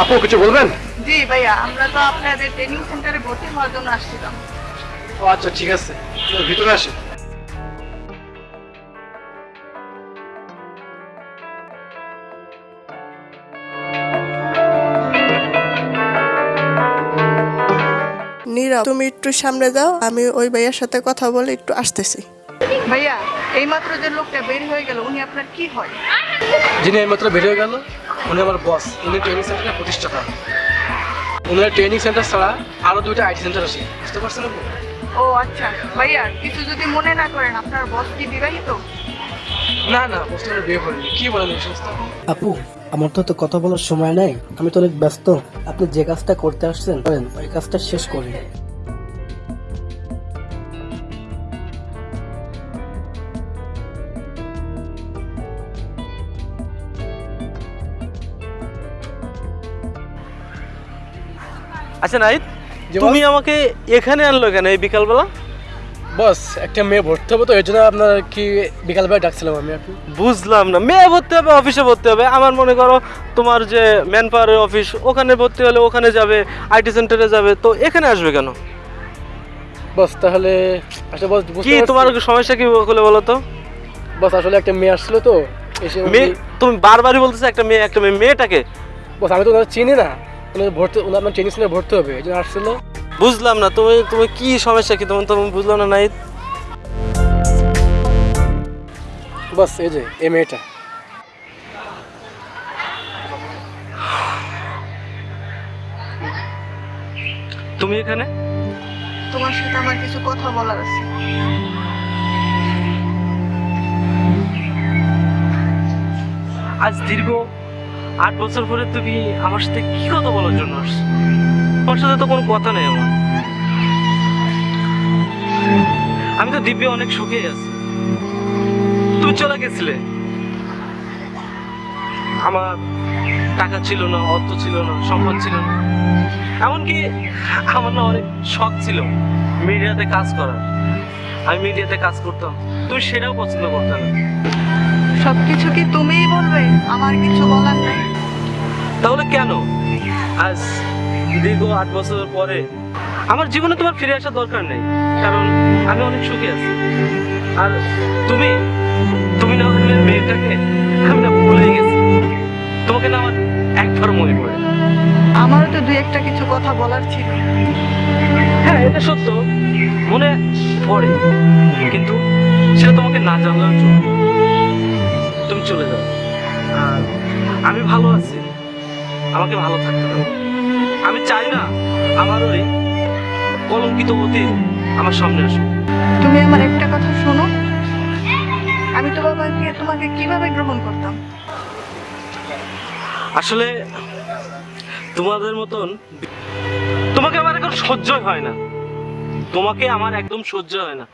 আপু কিছু বলবেন? জি ভাইয়া আমরা তো আপনাদের ট্রেনিং সেন্টারে ভর্তি হওয়ার জন্য আসছিলাম। ও আচ্ছা ঠিক আছে। ভিতরে আসে নীরব তুমি একটু সামনে যাও আমি ওই ভাইয়ার সাথে কথা বলে একটু আসতেছি। ভাইয়া এইমাত্র যে লোকটা বের হয়ে গেল উনি আপনার কি হয়? যিনি এইমাত্র বেরিয়ে গেল উনি আমার বস উনি ট্রেনিং সেন্টারের প্রতিষ্ঠাতা। ওনার ট্রেনিং সেন্টার ছাড়া আরও দুইটা আইটি সেন্টার আছে। বুঝতে পারছেন আপু ও আচ্ছা। ভাইয়া কিছু যদি মনে না করেন আপনার বস কি বিবাহিত? না না বসতে বিয়ে করিনি। কি বলেন এই সমস্ত? আপু আমার তো তো কথা বলার সময় নাই। আমি তো অনেক ব্যস্ত। আপনি যে কাজটা করতে আসছেন ওই কাজটা শেষ করেন। আচ্ছা নাহিদ তুমি আমাকে এখানে আনলো কেন এই বিকালবেলা? বস একটা মেয়ে ভর্তি হবে তো এই জন্য আপনার কি বিকালবেলা ডাকছিলাম আমি আপনি বুঝলাম না মেয়ে ভর্তি হবে অফিসে ভর্তি হবে। আমার মনে করো তোমার যে ম্যান পাওয়ারের অফিস ওখানে ভর্তি হলে ওখানে যাবে আইটি সেন্টারে যাবে তো এখানে আসবে কেন? বস তাহলে আসলে বস কি তোমার সমস্যা কি খুলে বলো তো? বস আসলে একটা মেয়ে আসছিল তো এসে মেয়ে তুমি বারবারই বলতেছো একটা মেয়ে একটা মেয়ে মেয়েটাকে? বস আমি তো চিনি না। ভর্তি ওনার আপনার ট্রেনিং সেন্টারে ভর্তি হবে এই জন্য আসছিল। বুঝলাম না তুমি তুমি কি সমস্যা কি? তোমার তুমি বুঝলাম না নাহিদ। বস এই যে এই মেয়েটা। তুমি এখানে? তোমার সাথে আমার কিছু কথা বলার আছে। আজ দীর্ঘ আট বছর পরে তুমি আমার সাথে কি কথা বলার জন্য আসছো? তোমার সাথে তো কোনো কথা নেই আমার। আমি তো দিব্যে অনেক সুখে আছি। তুমি চলে গেছিলে। আমার টাকা ছিল না, অর্থ ছিল না, সম্পদ ছিল না। এমনকি আমার না অনেক শখ ছিল মিডিয়াতে কাজ করার। আমি মিডিয়াতে কাজ করতাম। তুমি সেটাও পছন্দ করতে না। সবকিছু কি তুমিই বলবে? আমার কিছু বলার নাই। তাহলে কেন? আজ দীর্ঘ আট বছর পরে আমার জীবনে তোমার ফিরে আসার দরকার নেই কারণ আমি অনেক সুখী আছি। আর তুমি তুমি না হলে মেয়েটাকে আমি না ভুলেই গেছি। তোমাকে না আমার একবার মনে পড়ে। আমারও তো দুই একটা কিছু কথা বলার ছিল। হ্যাঁ এটা সত্য। মনে পড়ে। কিন্তু সেটা তোমাকে না চলবে তুমি চলে যাও। আর আমি ভালো আছি। আমাকে ভালো থাকতে দাও আমি চাই না আমার ওই কলঙ্কিত অতীত আমার সামনে আসুক। তুমি আমার একটা কথা শোনো। আমি তো বাবাকে তোমাকে কীভাবে গ্রহণ করতাম? আসলে তোমাদের মতন তোমাকে আমার এখন সহ্যই হয় না। তোমাকে আমার একদম সহ্য হয় না।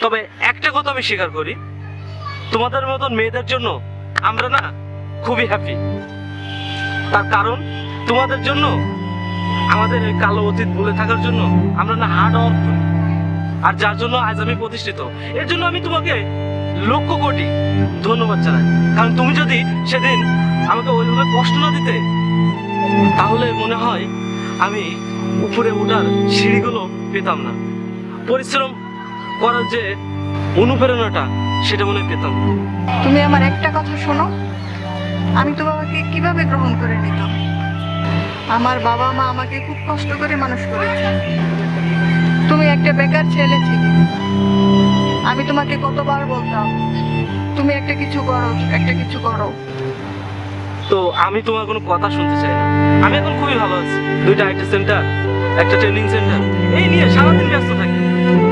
তবে একটা কথা আমি স্বীকার করি তোমাদের মতন মেয়েদের জন্য আমরা না খুবই হ্যাপি তার কারণ তোমাদের জন্য, আমাদের এই কালো অতীত ভুলে থাকার জন্য আমরা না হার্ড ওয়ার্ক করি। আর যার জন্য আজ আমি প্রতিষ্ঠিত, এর জন্য আমি তোমাকে লক্ষ কোটি ধন্যবাদ জানাই। কারণ তুমি যদি সেদিন আমাকে ওইভাবে কষ্ট না দিতে, তাহলে মনে হয় আমি উপরে ওঠার সিঁড়িগুলো পেতাম না। পরিশ্রম করার যে অনুপ্রেরণাটা, সেটা মনে পেতাম তুমি আমার একটা কথা শোনো আমি তো বাবাকে কীভাবে গ্রহণ করে নিতাম? আমার বাবা মা আমাকে খুব কষ্ট করে মানুষ করেছে। তুমি একটা বেকার ছেলে ছিলে। আমি তোমাকে কতবার বলতাম, তুমি একটা কিছু করো, একটা কিছু করো। তো আমি তোমার কোনো কথা শুনতে চাই না। আমি এখন খুবই ভালো আছি। দুইটা আইটি সেন্টার, একটা ট্রেনিং সেন্টার। এই নিয়ে সারাদিন ব্যস্ত থাকি।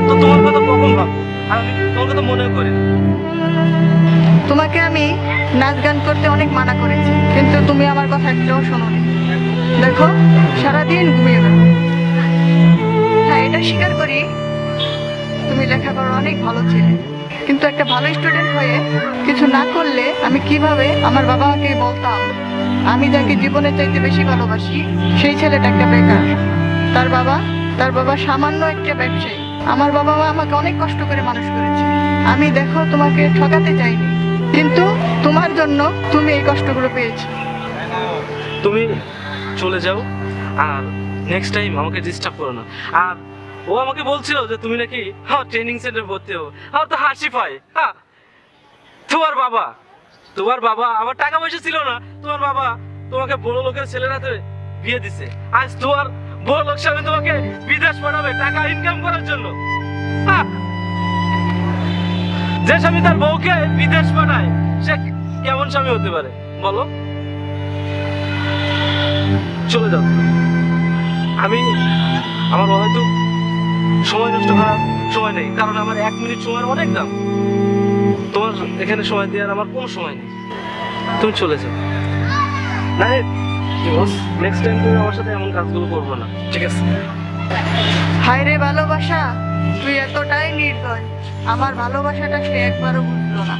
তো তোমার কথা কখন ভাবো আর আমি তোমার কথা মনে করি। তোমাকে আমি নাচ গান করতে অনেক মানা করেছি, কিন্তু তুমি আমার কথা একটাও শোনোনি। দেখো, সারাদিন ঘুমিয়ে বেড়ো হ্যাঁ এটা স্বীকার করি, তুমি লেখাপড়া অনেক ভালো ছিলে। কিন্তু একটা ভালো স্টুডেন্ট হয়ে কিছু না করলে আমি কীভাবে আমার বাবা মাকে বলতাম, আমি যাকে জীবনের চাইতে বেশি ভালোবাসি, সেই ছেলেটা একটা বেকার। তার বাবা তার বাবা সামান্য একটা ব্যবসায়ী। আমার বাবা মা আমাকে অনেক কষ্ট করে মানুষ করেছে। আমি দেখো, তোমাকে ঠকাতে চাইনি। কিন্তু তোমার জন্য তুমি এই কষ্টগুলো পেয়েছ। তুমি চলে যাও, আর নেক্সট টাইম আমাকে ডিস্টার্ব করো না। আর ও আমাকে বলছিল যে তুমি নাকি হ্যাঁ ট্রেনিং সেন্টারে ভর্তি হো আমার তো হাসি পায়। হ্যাঁ তোমার বাবা তোমার বাবা, আমার টাকা পয়সা ছিল না, তোমার বাবা তোমাকে বড় লোকের ছেলের হাতে বিয়ে দিছে। আজ তোমার বড় লোক স্বামী তোমাকে বিদেশ পাঠাবে, টাকা ইনকাম করার জন্য। হ্যাঁ। যে স্বামী তার বউকে বিদেশ পাঠায়, সে কেমন স্বামী হতে পারে? বলো। চলে যাও। আমি, আমার হয়তো সময় নষ্ট করার সময় নেই, কারণ আমার এক মিনিট সময়ের অনেক দাম। তোমার এখানে সময় দেওয়ার আমার কোনো সময় নেই। তুমি চলে যাও। না নেক্সট টাইম তুমি আমার সাথে এমন কাজগুলো করব না, ঠিক আছে? হায় রে ভালোবাসা। তুই এতটাই নির্দয় আমার ভালোবাসাটা সে একবারও বুঝলো না।